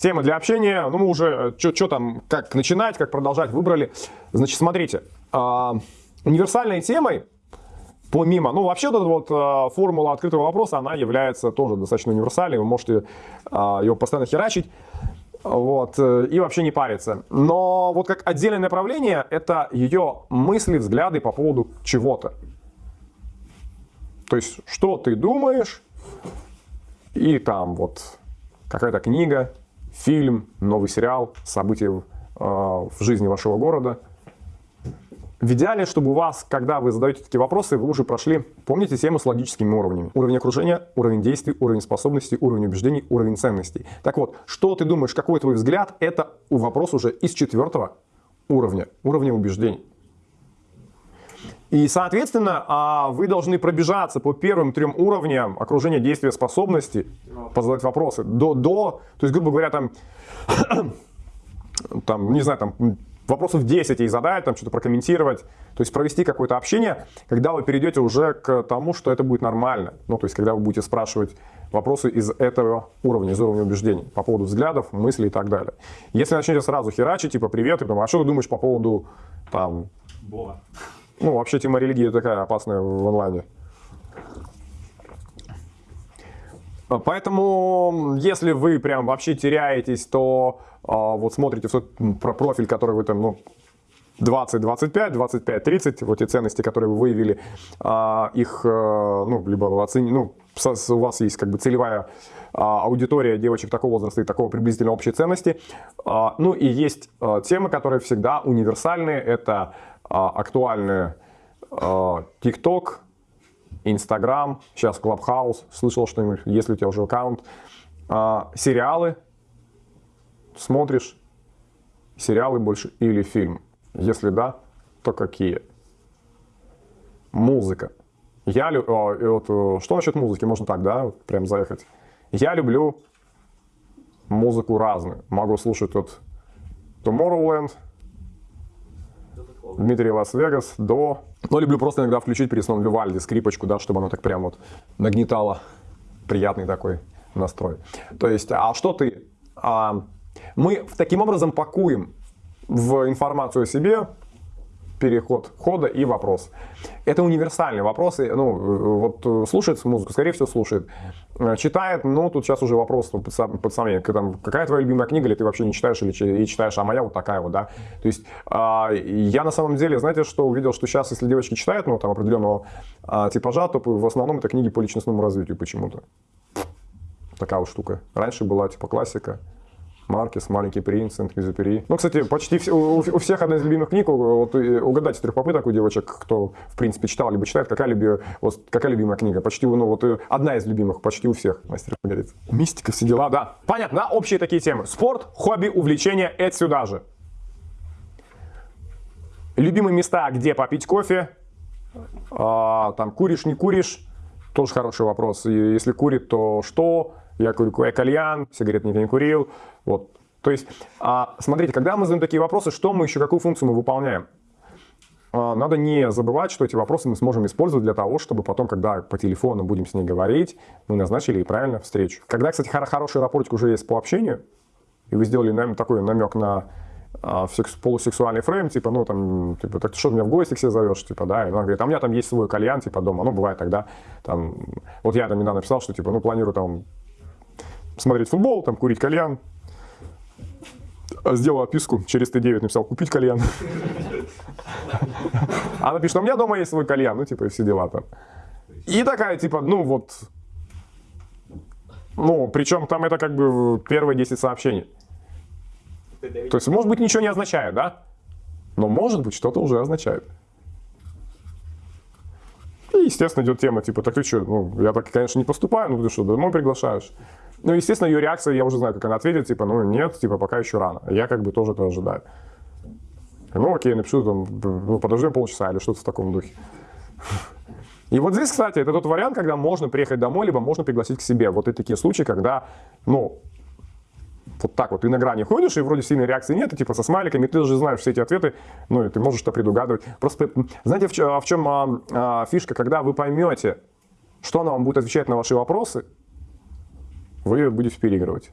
Тема для общения, ну мы уже, что там, как начинать, как продолжать, выбрали. Значит, смотрите, э, универсальной темой, помимо, ну вообще вот эта вот э, формула открытого вопроса, она является тоже достаточно универсальной, вы можете э, его постоянно херачить вот, э, и вообще не париться. Но вот как отдельное направление, это ее мысли, взгляды по поводу чего-то. То есть, что ты думаешь, и там вот какая-то книга, фильм, новый сериал, события э, в жизни вашего города. В идеале, чтобы у вас, когда вы задаете такие вопросы, вы уже прошли, помните тему с логическими уровнями. Уровень окружения, уровень действий, уровень способностей, уровень убеждений, уровень ценностей. Так вот, что ты думаешь, какой твой взгляд, это вопрос уже из четвертого уровня, уровня убеждений. И, соответственно, а, вы должны пробежаться по первым трем уровням окружения действия способности, позадать вопросы. До, до, то есть, грубо говоря, там, там, не знаю, там, вопросов 10 ей задать, там что-то прокомментировать. То есть провести какое-то общение, когда вы перейдете уже к тому, что это будет нормально. Ну, то есть, когда вы будете спрашивать вопросы из этого уровня, из уровня убеждений, по поводу взглядов, мыслей и так далее. Если начнете сразу херачить, типа, привет, и потом, а что ты думаешь по поводу, там... Бога. Ну, вообще тема религии такая опасная в онлайне. Поэтому, если вы прям вообще теряетесь, то а, вот смотрите в про профиль, который вы там, ну, 20, 25, 25, 30, вот те ценности, которые вы выявили, а, их, а, ну, либо вы оценили, ну, у вас есть как бы целевая а, аудитория девочек такого возраста и такого приблизительно общей ценности. А, ну и есть а, темы, которые всегда универсальные, это а, актуальные а, TikTok, Instagram, сейчас Clubhouse, слышал что-нибудь, если у тебя уже аккаунт, а, сериалы, смотришь сериалы больше или фильм? Если да, то какие? Музыка. Я лю... О, вот, э, что насчет музыки? Можно так, да, прям заехать. Я люблю музыку разную. Могу слушать от Tomorrowland, Дмитрий Лас-Вегас, до... Но люблю просто иногда включить перед сном Вивальди, скрипочку, да, чтобы оно так прям вот нагнетало приятный такой настрой. То есть, а что ты? А, мы таким образом пакуем в информацию о себе переход хода и вопрос. Это универсальные вопросы. Ну, вот слушает музыку, скорее всего, слушает. Читает, ну, тут сейчас уже вопрос под, под сомнение. Там, какая твоя любимая книга, или ты вообще не читаешь, или и читаешь, а моя вот такая вот, да. То есть, а, я на самом деле, знаете, что увидел, что сейчас, если девочки читают, ну, там, определенного а, типажа, то в основном это книги по личностному развитию почему-то. Такая вот штука. Раньше была, типа, классика. Маркес, Маленький принц, Сент-Экзюпери. Ну, кстати, почти все, у, у всех одна из любимых книг, вот угадать с трех попыток у девочек, кто, в принципе, читал, либо читает, какая, люби, вот, какая любимая книга. Почти, ну, вот одна из любимых, почти у всех, мастер говорит. Мистика, все дела, да. Понятно, общие такие темы. Спорт, хобби, увлечения, это сюда же. Любимые места, где попить кофе, а, там, куришь, не куришь, тоже хороший вопрос. Если курит, то что? Я курю я кальян, сигарет никто не курил. Вот. То есть, а, смотрите, когда мы задаем такие вопросы, что мы еще, какую функцию мы выполняем? А, надо не забывать, что эти вопросы мы сможем использовать для того, чтобы потом, когда по телефону будем с ней говорить, мы назначили и правильно встречу. Когда, кстати, хороший рапортик уже есть по общению, и вы сделали нам такой намек на а, полусексуальный фрейм, типа, ну, там, типа, так ты что, меня в гости к себе зовешь, типа, да, и она говорит, а у меня там есть свой кальян, типа, дома, ну, бывает тогда, там, вот я там недавно написал, что, типа, ну, планирую там смотреть футбол, там, курить кальян. Сделал отписку, через Т9 написал «купить кальян». Она пишет, у меня дома есть свой кальян, ну, типа, и все дела там. И такая, типа, ну, вот, ну, причем там это как бы первые 10 сообщений. То есть, может быть, ничего не означает, да? Но, может быть, что-то уже означает. И, естественно, идет тема, типа, так ты что, ну, я так, конечно, не поступаю, ну, ты что, домой приглашаешь? Ну, естественно, ее реакция, я уже знаю, как она ответит, типа, ну, нет, типа, пока еще рано. Я как бы тоже это ожидаю. Ну, окей, напишу там, ну, подождем полчаса или что-то в таком духе. И вот здесь, кстати, это тот вариант, когда можно приехать домой, либо можно пригласить к себе. Вот и такие случаи, когда, ну, вот так вот ты на грани ходишь, и вроде сильной реакции нет, и типа со смайликами, ты уже знаешь все эти ответы, ну, и ты можешь это предугадывать. Просто, знаете, в чем, в чем а, а, фишка, когда вы поймете, что она вам будет отвечать на ваши вопросы, вы будете переигрывать.